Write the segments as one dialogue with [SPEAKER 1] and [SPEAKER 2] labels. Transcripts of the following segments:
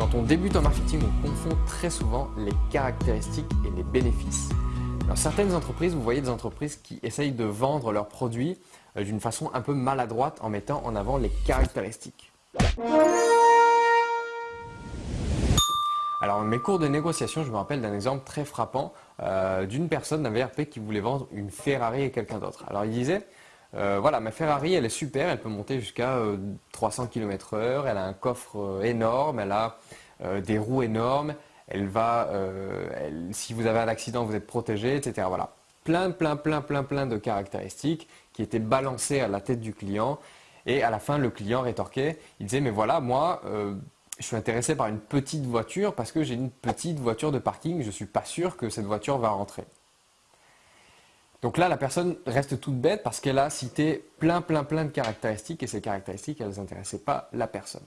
[SPEAKER 1] Quand on débute en marketing, on confond très souvent les caractéristiques et les bénéfices. Dans certaines entreprises, vous voyez des entreprises qui essayent de vendre leurs produits euh, d'une façon un peu maladroite en mettant en avant les caractéristiques. Alors, dans mes cours de négociation, je me rappelle d'un exemple très frappant euh, d'une personne d'un VRP qui voulait vendre une Ferrari à quelqu'un d'autre. Alors, il disait euh, voilà, ma Ferrari, elle est super, elle peut monter jusqu'à 300 km h elle a un coffre euh, énorme, elle a euh, des roues énormes, elle va, si vous avez un accident, vous êtes protégé, etc. Voilà, plein, plein, plein, plein, plein de caractéristiques qui étaient balancées à la tête du client. Et à la fin, le client rétorquait, il disait, mais voilà, moi, je suis intéressé par une petite voiture parce que j'ai une petite voiture de parking, je ne suis pas sûr que cette voiture va rentrer. Donc là, la personne reste toute bête parce qu'elle a cité plein, plein, plein de caractéristiques et ces caractéristiques, elles n'intéressaient pas la personne.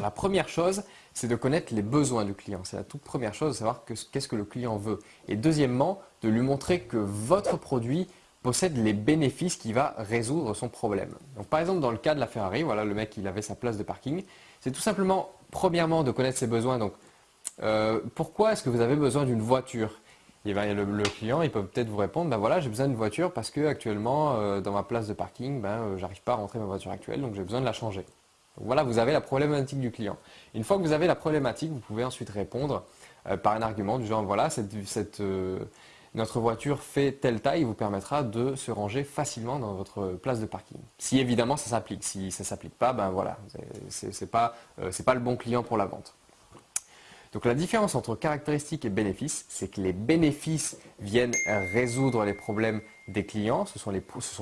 [SPEAKER 1] la première chose, c'est de connaître les besoins du client. C'est la toute première chose, de savoir qu'est-ce que le client veut. Et deuxièmement, de lui montrer que votre produit possède les bénéfices qui va résoudre son problème. Donc par exemple, dans le cas de la Ferrari, voilà, le mec, il avait sa place de parking. C'est tout simplement, premièrement, de connaître ses besoins. Donc, euh, pourquoi est-ce que vous avez besoin d'une voiture? Le, client, il peut peut-être vous répondre, ben voilà, j'ai besoin d'une voiture parce que actuellement, euh, dans ma place de parking, ben, euh, j'arrive pas à rentrer ma voiture actuelle, donc j'ai besoin de la changer. Voilà, vous avez la problématique du client. Une fois que vous avez la problématique, vous pouvez ensuite répondre euh, par un argument du genre, voilà, notre voiture fait telle taille, vous permettra de se ranger facilement dans votre place de parking. Si évidemment ça s'applique. Si ça s'applique pas, ben voilà, ce n'est pas, pas le bon client pour la vente. Donc la différence entre caractéristiques et bénéfices, c'est que les bénéfices viennent résoudre les problèmes des clients, ce sont,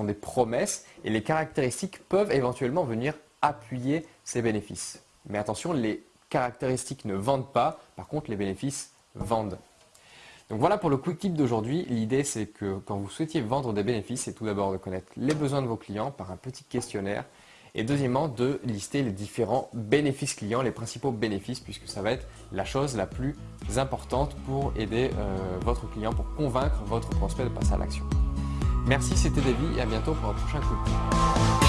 [SPEAKER 1] des promesses, et les caractéristiques peuvent éventuellement venir appuyer ces bénéfices. Mais attention, les caractéristiques ne vendent pas, par contre les bénéfices vendent. Donc voilà pour le quick tip d'aujourd'hui. L'idée c'est que quand vous souhaitiez vendre des bénéfices, c'est tout d'abord de connaître les besoins de vos clients par un petit questionnaire et deuxièmement, de lister les différents bénéfices clients, les principaux bénéfices, puisque ça va être la chose la plus importante pour aider euh, votre client, pour convaincre votre prospect de passer à l'action. Merci, c'était Davy et à bientôt pour un prochain coup